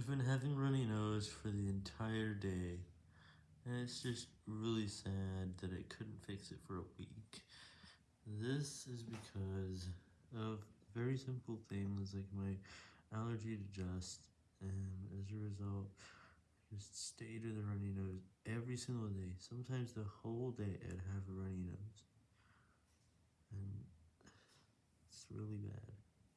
I've been having runny nose for the entire day, and it's just really sad that I couldn't fix it for a week. This is because of very simple things like my allergy to dust, and as a result, I just stayed with a runny nose every single day, sometimes the whole day I'd have a runny nose,